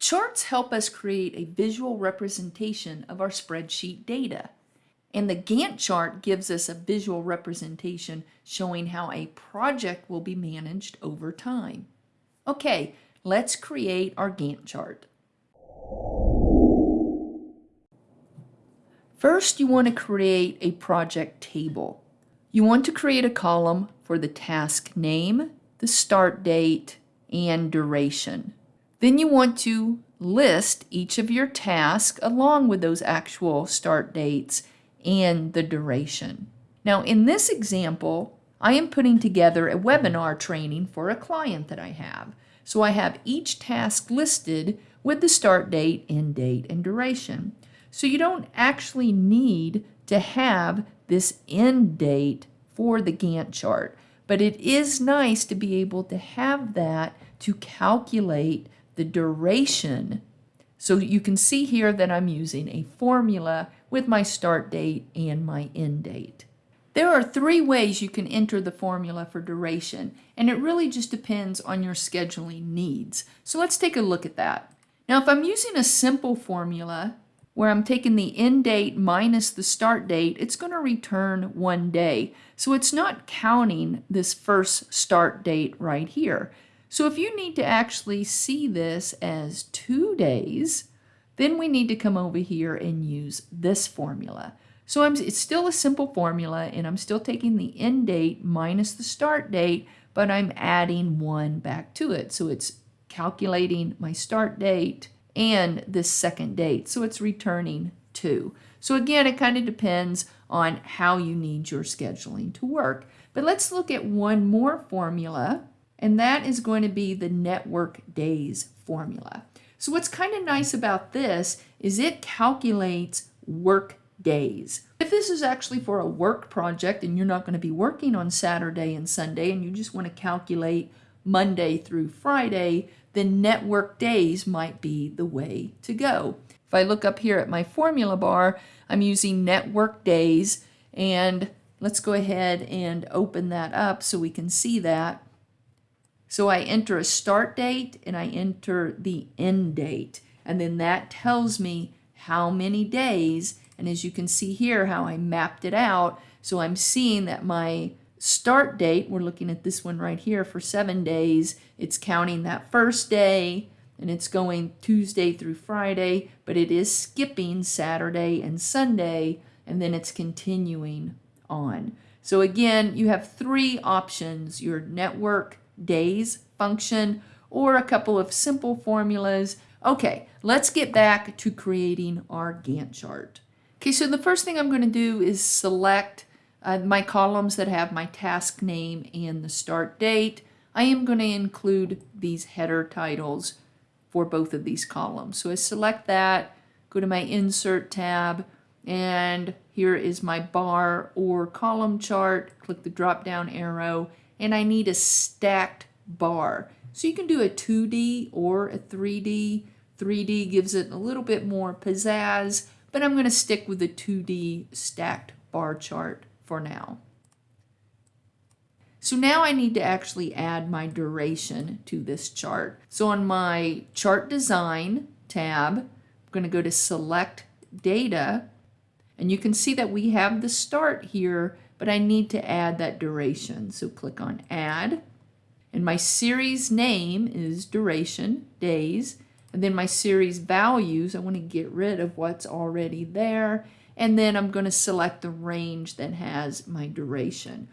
Charts help us create a visual representation of our spreadsheet data. And the Gantt chart gives us a visual representation showing how a project will be managed over time. Okay, let's create our Gantt chart. First, you want to create a project table. You want to create a column for the task name, the start date, and duration. Then you want to list each of your tasks along with those actual start dates and the duration. Now in this example, I am putting together a webinar training for a client that I have. So I have each task listed with the start date, end date, and duration. So you don't actually need to have this end date for the Gantt chart, but it is nice to be able to have that to calculate the duration. So you can see here that I'm using a formula with my start date and my end date. There are three ways you can enter the formula for duration, and it really just depends on your scheduling needs. So let's take a look at that. Now, if I'm using a simple formula where I'm taking the end date minus the start date, it's going to return one day. So it's not counting this first start date right here. So if you need to actually see this as two days, then we need to come over here and use this formula. So I'm, it's still a simple formula and I'm still taking the end date minus the start date, but I'm adding one back to it. So it's calculating my start date and this second date. So it's returning two. So again, it kind of depends on how you need your scheduling to work. But let's look at one more formula and that is going to be the network days formula. So what's kind of nice about this is it calculates work days. If this is actually for a work project and you're not going to be working on Saturday and Sunday and you just want to calculate Monday through Friday, then network days might be the way to go. If I look up here at my formula bar, I'm using network days and let's go ahead and open that up so we can see that. So I enter a start date and I enter the end date. And then that tells me how many days. And as you can see here, how I mapped it out. So I'm seeing that my start date, we're looking at this one right here for seven days. It's counting that first day and it's going Tuesday through Friday, but it is skipping Saturday and Sunday, and then it's continuing on. So again, you have three options, your network, days function or a couple of simple formulas. Okay, let's get back to creating our Gantt chart. Okay, so the first thing I'm going to do is select uh, my columns that have my task name and the start date. I am going to include these header titles for both of these columns. So I select that, go to my Insert tab, and here is my bar or column chart. Click the drop down arrow and I need a stacked bar. So you can do a 2D or a 3D. 3D gives it a little bit more pizzazz, but I'm going to stick with the 2D stacked bar chart for now. So now I need to actually add my duration to this chart. So on my chart design tab, I'm going to go to select data and you can see that we have the start here but I need to add that duration. So click on add. And my series name is duration, days. And then my series values, I want to get rid of what's already there. And then I'm going to select the range that has my duration.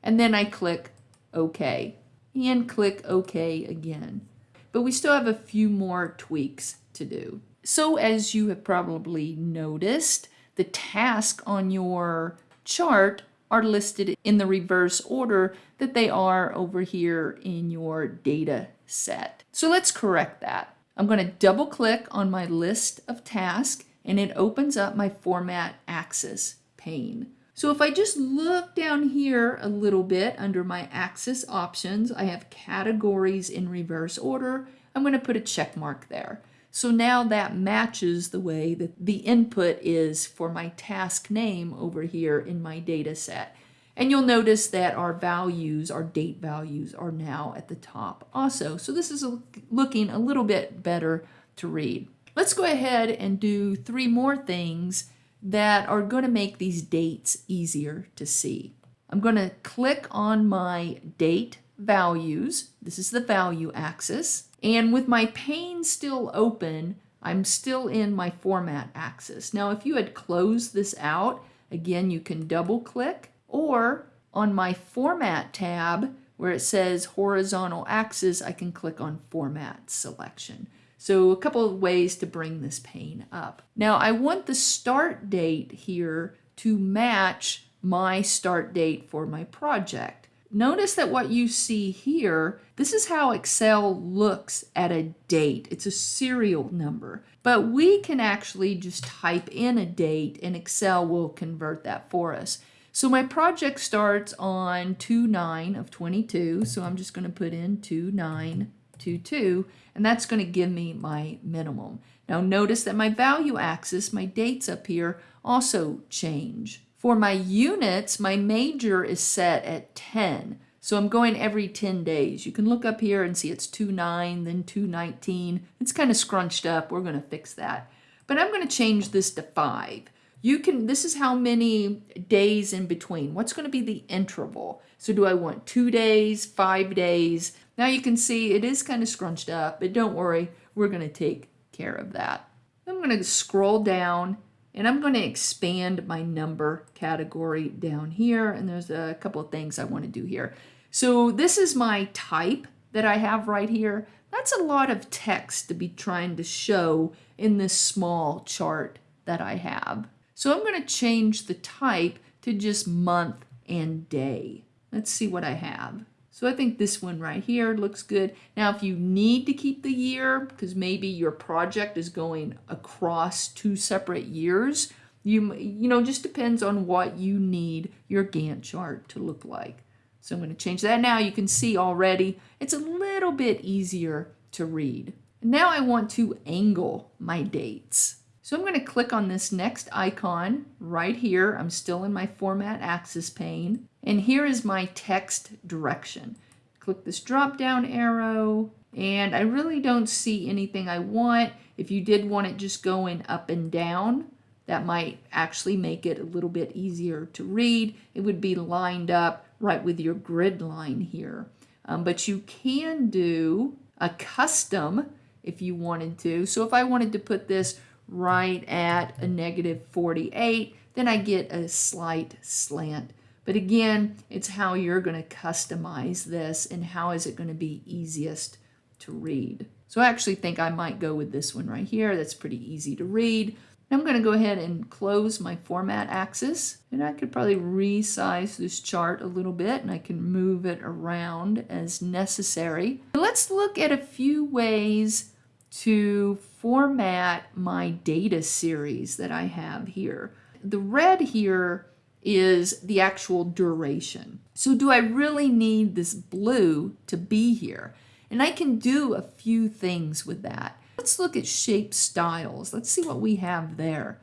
And then I click OK and click OK again. But we still have a few more tweaks to do. So as you have probably noticed, the task on your chart are listed in the reverse order that they are over here in your data set. So let's correct that. I'm going to double click on my list of tasks and it opens up my format axis pane. So if I just look down here a little bit under my axis options, I have categories in reverse order. I'm going to put a check mark there. So now that matches the way that the input is for my task name over here in my data set. And you'll notice that our values, our date values, are now at the top also. So this is looking a little bit better to read. Let's go ahead and do three more things that are going to make these dates easier to see. I'm going to click on my date values. This is the value axis. And with my pane still open, I'm still in my format axis. Now, if you had closed this out, again, you can double click or on my format tab where it says horizontal axis, I can click on format selection. So a couple of ways to bring this pane up. Now I want the start date here to match my start date for my project. Notice that what you see here, this is how Excel looks at a date. It's a serial number, but we can actually just type in a date and Excel will convert that for us. So my project starts on 2-9 of 22, so I'm just going to put in 2/9/22, and that's going to give me my minimum. Now notice that my value axis, my dates up here, also change. For my units, my major is set at 10. So I'm going every 10 days. You can look up here and see it's 2.9, then 2.19. It's kind of scrunched up. We're going to fix that. But I'm going to change this to 5 you can, this is how many days in between. What's going to be the interval? So do I want two days, five days? Now you can see it is kind of scrunched up, but don't worry, we're going to take care of that. I'm going to scroll down and I'm going to expand my number category down here. And there's a couple of things I want to do here. So this is my type that I have right here. That's a lot of text to be trying to show in this small chart that I have. So I'm going to change the type to just month and day. Let's see what I have. So I think this one right here looks good. Now, if you need to keep the year, because maybe your project is going across two separate years, you, you know, just depends on what you need your Gantt chart to look like. So I'm going to change that now. You can see already it's a little bit easier to read. Now I want to angle my dates. So I'm going to click on this next icon right here. I'm still in my Format Axis pane. And here is my text direction. Click this drop down arrow and I really don't see anything I want. If you did want it just going up and down, that might actually make it a little bit easier to read. It would be lined up right with your grid line here. Um, but you can do a custom if you wanted to. So if I wanted to put this right at a negative 48, then I get a slight slant. But again, it's how you're going to customize this and how is it going to be easiest to read. So I actually think I might go with this one right here. That's pretty easy to read. I'm going to go ahead and close my format axis and I could probably resize this chart a little bit and I can move it around as necessary. Let's look at a few ways to format my data series that I have here. The red here is the actual duration. So do I really need this blue to be here? And I can do a few things with that. Let's look at shape styles. Let's see what we have there.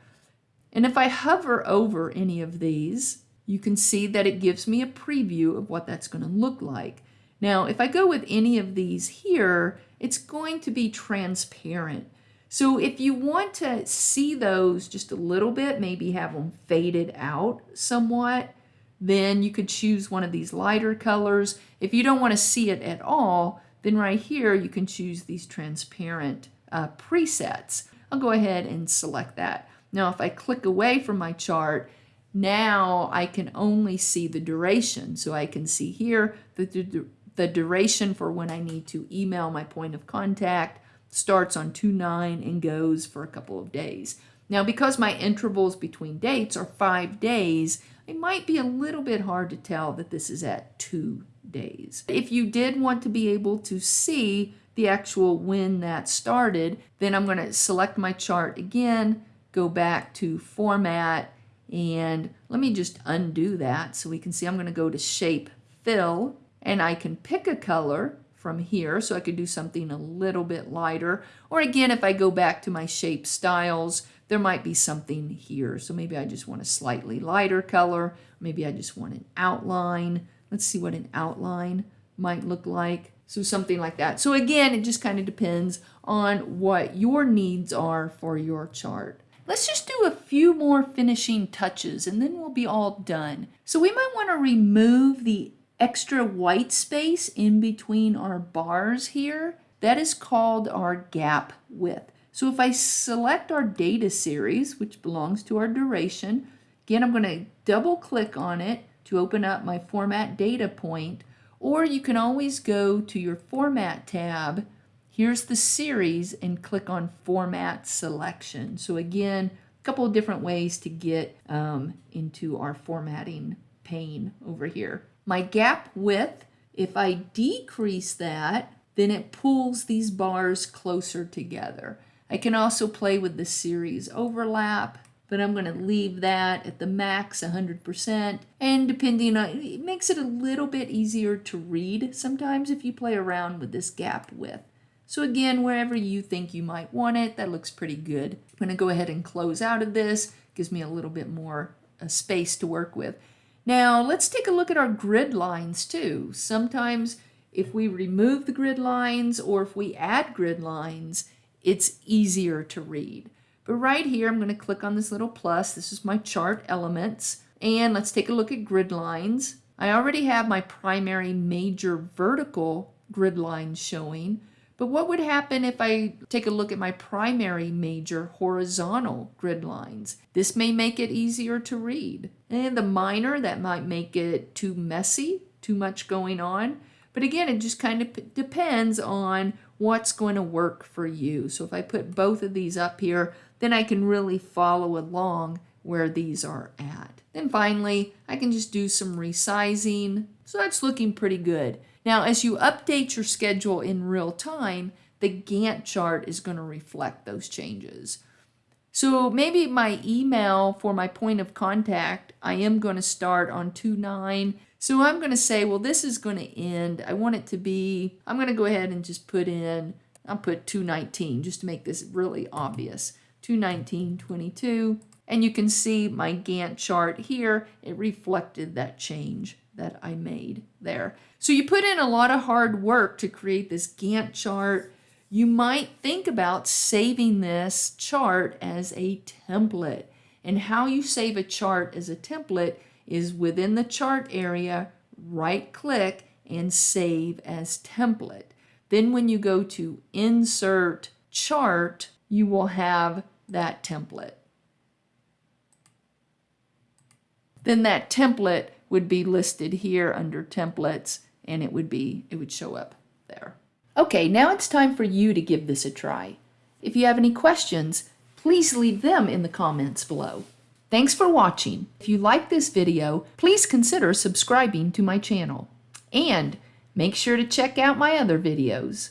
And if I hover over any of these, you can see that it gives me a preview of what that's going to look like. Now, if I go with any of these here, it's going to be transparent. So if you want to see those just a little bit, maybe have them faded out somewhat, then you could choose one of these lighter colors. If you don't want to see it at all, then right here you can choose these transparent uh, presets. I'll go ahead and select that. Now if I click away from my chart, now I can only see the duration. So I can see here that the, the duration for when I need to email my point of contact starts on 2-9 and goes for a couple of days. Now, because my intervals between dates are five days, it might be a little bit hard to tell that this is at two days. If you did want to be able to see the actual when that started, then I'm going to select my chart again, go back to format, and let me just undo that so we can see I'm going to go to shape fill and I can pick a color from here so I could do something a little bit lighter or again if I go back to my shape styles there might be something here so maybe I just want a slightly lighter color maybe I just want an outline let's see what an outline might look like So something like that. So again, it just kind of depends on what your needs are for your chart. Let's just do a few more finishing touches and then we'll be all done. So we might want to remove the extra white space in between our bars here. That is called our gap width. So if I select our data series, which belongs to our duration, again, I'm going to double click on it to open up my format data point or you can always go to your Format tab. Here's the series and click on Format Selection. So again, a couple of different ways to get um, into our formatting pane over here. My gap width, if I decrease that, then it pulls these bars closer together. I can also play with the series overlap but I'm going to leave that at the max 100% and depending on it makes it a little bit easier to read sometimes if you play around with this gap width. So again, wherever you think you might want it, that looks pretty good. I'm going to go ahead and close out of this. Gives me a little bit more uh, space to work with. Now let's take a look at our grid lines too. Sometimes if we remove the grid lines or if we add grid lines, it's easier to read. But right here, I'm going to click on this little plus. This is my chart elements. And let's take a look at grid lines. I already have my primary major vertical grid lines showing. But what would happen if I take a look at my primary major horizontal grid lines? This may make it easier to read. And the minor, that might make it too messy, too much going on. But again, it just kind of depends on what's going to work for you. So if I put both of these up here, then I can really follow along where these are at. Then finally, I can just do some resizing. So that's looking pretty good. Now, as you update your schedule in real time, the Gantt chart is going to reflect those changes. So maybe my email for my point of contact, I am going to start on 2-9. So I'm going to say, well, this is going to end. I want it to be, I'm going to go ahead and just put in, I'll put 219 just to make this really obvious. 219.22. And you can see my Gantt chart here. It reflected that change that I made there. So you put in a lot of hard work to create this Gantt chart. You might think about saving this chart as a template. And how you save a chart as a template is within the chart area, right click and save as template. Then when you go to insert chart, you will have that template. Then that template would be listed here under templates and it would be it would show up there. Okay, now it's time for you to give this a try. If you have any questions, please leave them in the comments below. Thanks for watching. If you like this video, please consider subscribing to my channel. And make sure to check out my other videos.